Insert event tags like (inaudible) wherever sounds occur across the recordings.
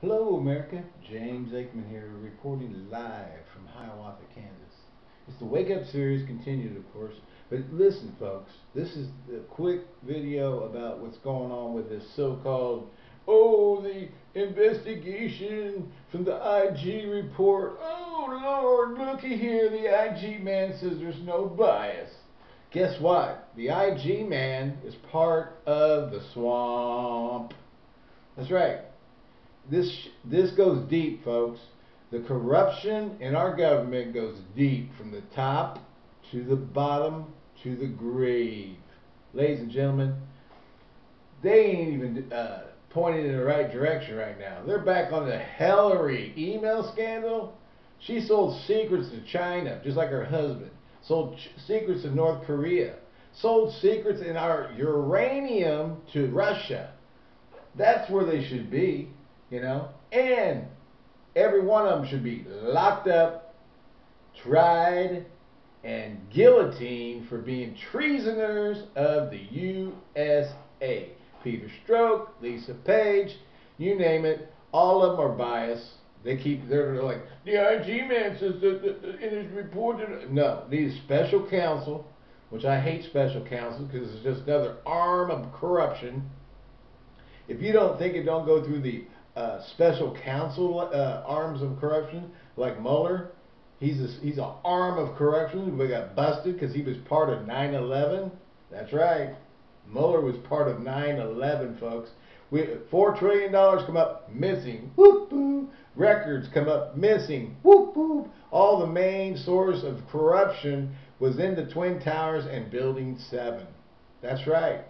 Hello, America. James Aikman here, reporting live from Hiawatha, Kansas. It's the Wake Up series continued, of course. But listen, folks, this is a quick video about what's going on with this so-called, oh, the investigation from the IG report. Oh, Lord, looky here. The IG man says there's no bias. Guess what? The IG man is part of the swamp. That's right this this goes deep, folks. The corruption in our government goes deep from the top to the bottom to the grave. Ladies and gentlemen, they ain't even uh, pointing in the right direction right now. They're back on the Hillary email scandal. She sold secrets to China, just like her husband. Sold secrets to North Korea. Sold secrets in our uranium to Russia. That's where they should be you know, and every one of them should be locked up, tried, and guillotined for being treasoners of the USA. Peter Strzok, Lisa Page, you name it, all of them are biased. They keep, they're like, the IG man says that, that, that it is reported. No, these special counsel, which I hate special counsel because it's just another arm of corruption. If you don't think it don't go through the uh, special counsel uh, arms of corruption, like Mueller. He's a, he's an arm of corruption. We got busted because he was part of 9/11. That's right. Mueller was part of 9/11, folks. We, Four trillion dollars come up missing. Whoop. Records come up missing. Whoop whoop. All the main source of corruption was in the Twin Towers and Building 7. That's right.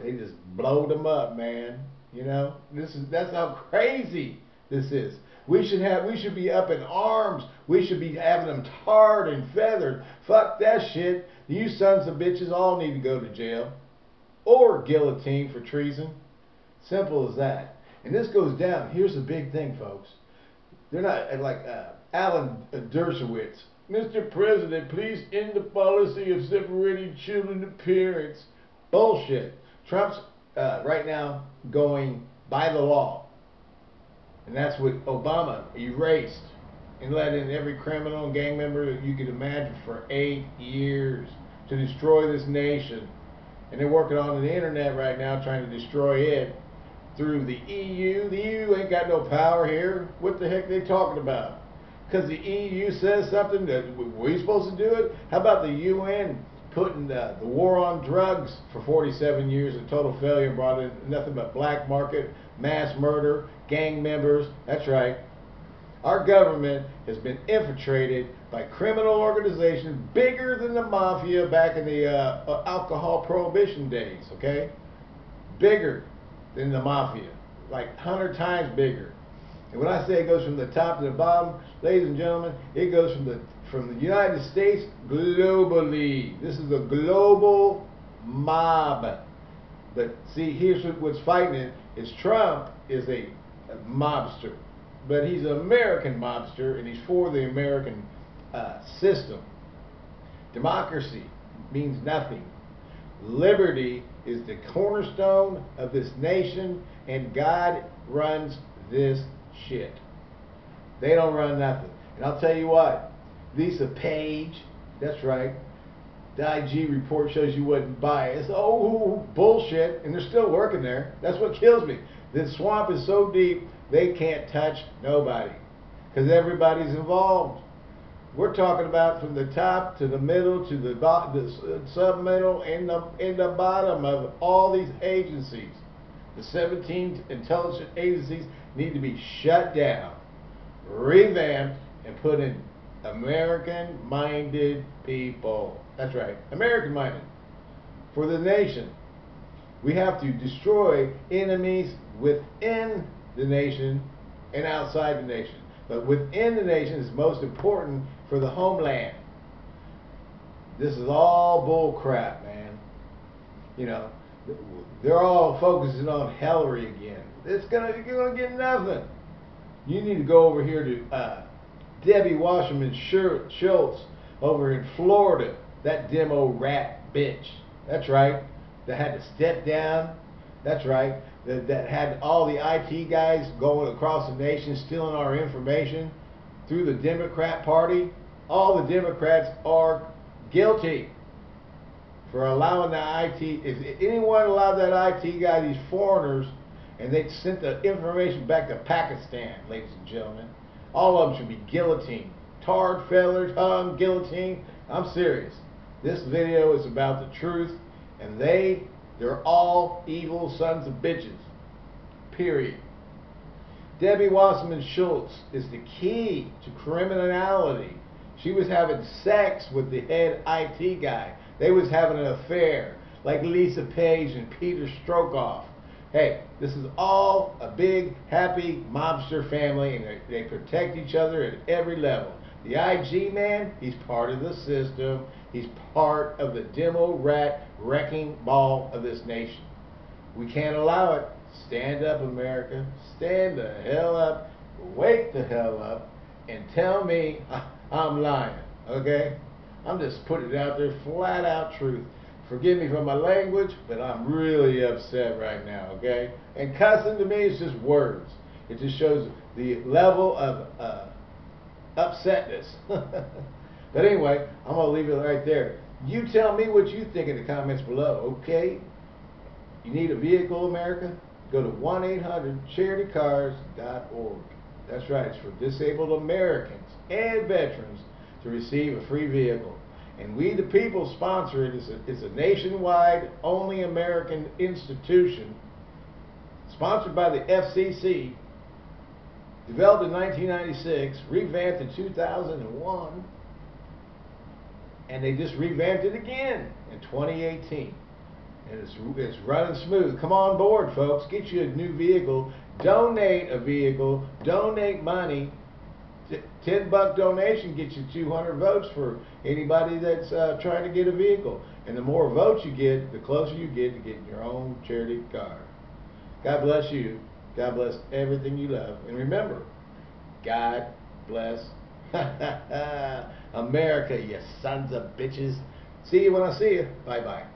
They just blowed them up, man. You know, this is that's how crazy this is. We should have we should be up in arms. We should be having them tarred and feathered. Fuck that shit. You sons of bitches all need to go to jail or guillotine for treason. Simple as that. And this goes down. Here's the big thing, folks. They're not like uh, Alan Dershowitz. Mr. President, please end the policy of separating children to parents. Bullshit. Trump's uh, right now going by the law. And that's what Obama erased and let in every criminal and gang member that you could imagine for eight years to destroy this nation. And they're working on the internet right now trying to destroy it through the EU. The EU ain't got no power here. What the heck they talking about? Because the EU says something that we're supposed to do it? How about the UN putting the, the war on drugs for 47 years, a total failure, brought in nothing but black market, mass murder, gang members. That's right. Our government has been infiltrated by criminal organizations bigger than the mafia back in the uh, uh alcohol prohibition days, okay? Bigger than the mafia, like 100 times bigger. And when I say it goes from the top to the bottom, ladies and gentlemen, it goes from the from the United States globally. This is a global mob. But see, here's what's fighting it is Trump is a, a mobster, but he's an American mobster, and he's for the American uh, system. Democracy means nothing. Liberty is the cornerstone of this nation, and God runs this shit. They don't run nothing. And I'll tell you what, Lisa Page, that's right. The IG report shows you wasn't biased. Oh, bullshit. And they're still working there. That's what kills me. The swamp is so deep, they can't touch nobody. Because everybody's involved. We're talking about from the top to the middle to the, the uh, sub-middle and the, and the bottom of all these agencies. The 17 intelligence agencies need to be shut down, revamped, and put in American-minded people. That's right, American-minded. For the nation. We have to destroy enemies within the nation and outside the nation. But within the nation is most important for the homeland. This is all bull crap, man. You know, they're all focusing on Hillary again. It's gonna, you're gonna get nothing. You need to go over here to uh, Debbie Wasserman Schultz over in Florida. That demo rat bitch. That's right. That had to step down. That's right. that, that had all the IT guys going across the nation stealing our information through the Democrat Party, all the Democrats are guilty for allowing the IT. If anyone allowed that IT guy, these foreigners, and they sent the information back to Pakistan, ladies and gentlemen, all of them should be guillotined. Tarred, feathered, hung, guillotined. I'm serious. This video is about the truth, and they, they're all evil sons of bitches. Period. Debbie Wasserman Schultz is the key to criminality. She was having sex with the head IT guy. They was having an affair, like Lisa Page and Peter Strokoff. Hey, this is all a big, happy mobster family, and they, they protect each other at every level. The IG man, he's part of the system. He's part of the demo rat wrecking ball of this nation. We can't allow it. Stand up, America. Stand the hell up. Wake the hell up. And tell me (laughs) I'm lying. Okay? I'm just putting it out there, flat out truth. Forgive me for my language, but I'm really upset right now, okay? And cussing to me is just words. It just shows the level of uh, upsetness. (laughs) but anyway, I'm going to leave it right there. You tell me what you think in the comments below, okay? You need a vehicle, America? Go to 1-800-charitycars.org. That's right, it's for disabled Americans and veterans to receive a free vehicle. And we, the people, sponsor it. It's a, a nationwide, only American institution, sponsored by the FCC, developed in 1996, revamped in 2001, and they just revamped it again in 2018. And it's, it's running smooth. Come on board, folks. Get you a new vehicle. Donate a vehicle. Donate money 10 buck donation gets you 200 votes for anybody that's uh, trying to get a vehicle. And the more votes you get, the closer you get to getting your own charity car. God bless you. God bless everything you love. And remember, God bless (laughs) America, you sons of bitches. See you when I see you. Bye bye.